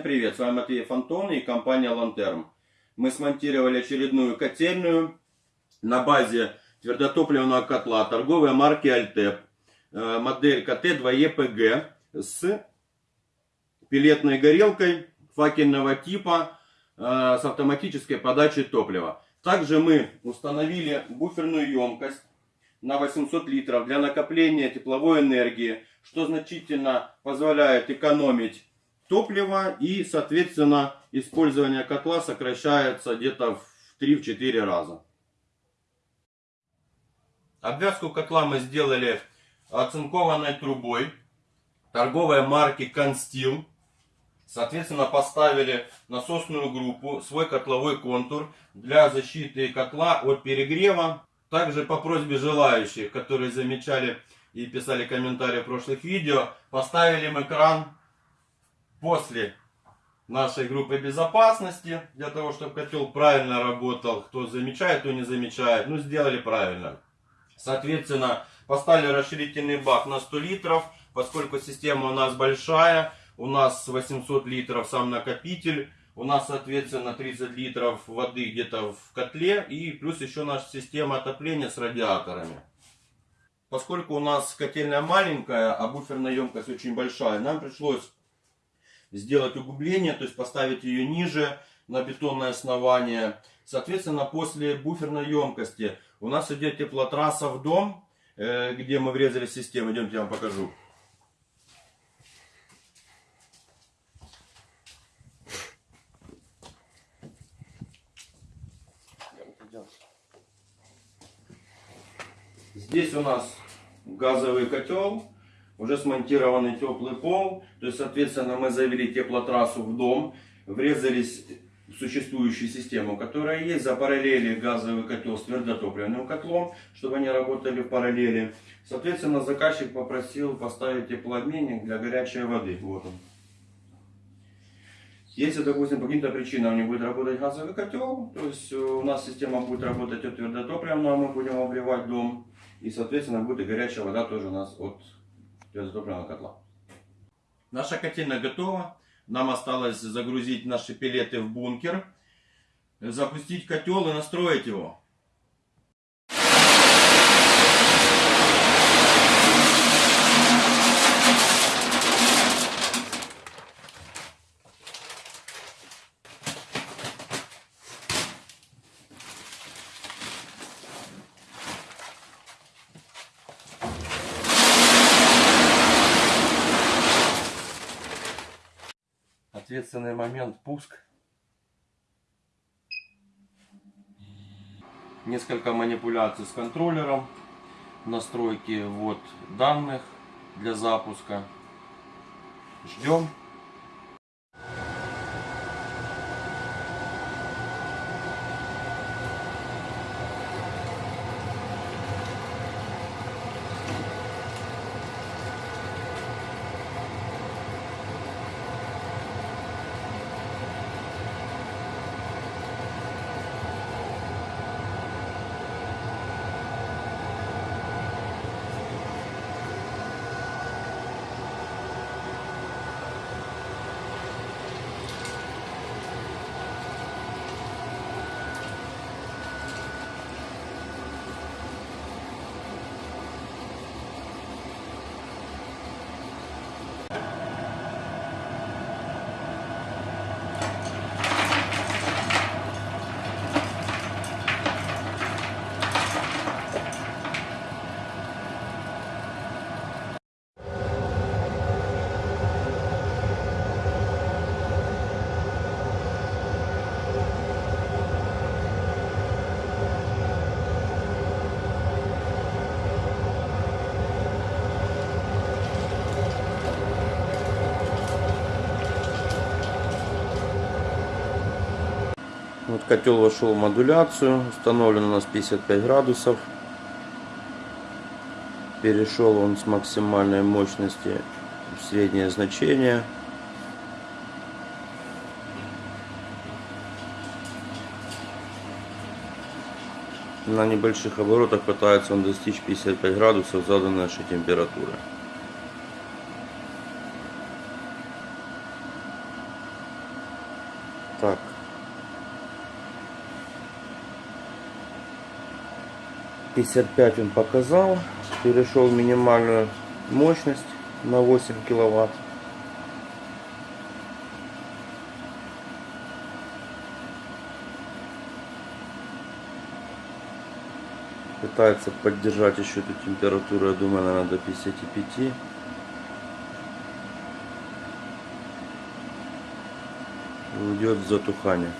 привет! С вами Матвей Фонтон и компания Лантерм. Мы смонтировали очередную котельную на базе твердотопливного котла торговой марки Альтеп. Э, модель КТ-2ЕПГ с пилетной горелкой факельного типа э, с автоматической подачей топлива. Также мы установили буферную емкость на 800 литров для накопления тепловой энергии, что значительно позволяет экономить топливо и, соответственно, использование котла сокращается где-то в 3-4 раза. Обвязку котла мы сделали оцинкованной трубой торговой марки Констил. Соответственно, поставили насосную группу, свой котловой контур для защиты котла от перегрева. Также по просьбе желающих, которые замечали и писали комментарии в прошлых видео, поставили мы кран после нашей группы безопасности, для того, чтобы котел правильно работал. Кто замечает, кто не замечает. Ну, сделали правильно. Соответственно, поставили расширительный бак на 100 литров, поскольку система у нас большая. У нас 800 литров сам накопитель. У нас, соответственно, 30 литров воды где-то в котле. И плюс еще наша система отопления с радиаторами. Поскольку у нас котельная маленькая, а буферная емкость очень большая, нам пришлось сделать углубление, то есть поставить ее ниже на бетонное основание. Соответственно, после буферной емкости у нас идет теплотрасса в дом, э, где мы врезали систему. Идемте, я вам покажу. Здесь у нас газовый котел уже смонтированный теплый пол. То есть, соответственно, мы завели теплотрассу в дом, врезались в существующую систему, которая есть, запараллели газовый котел с твердотопливным котлом, чтобы они работали в параллели. Соответственно, заказчик попросил поставить теплообменник для горячей воды. Вот он. Если, допустим, по каким-то причинам не будет работать газовый котел, то есть у нас система будет работать от твердотопливного, мы будем обливать дом. И, соответственно, будет и горячая вода тоже у нас от газотопливного котла. Наша котельная готова. Нам осталось загрузить наши пилеты в бункер, запустить котел и настроить его. Ответственный момент пуск. Несколько манипуляций с контроллером. Настройки вот данных для запуска. Ждем. Вот котел вошел в модуляцию, установлен у нас 55 градусов. Перешел он с максимальной мощности в среднее значение. На небольших оборотах пытается он достичь 55 градусов заданной нашей температуры. Так. Пятьдесят пять он показал. Перешел минимальную мощность на 8 киловатт. Пытается поддержать еще эту температуру, я думаю, наверное, до 55. Уйдет затухание.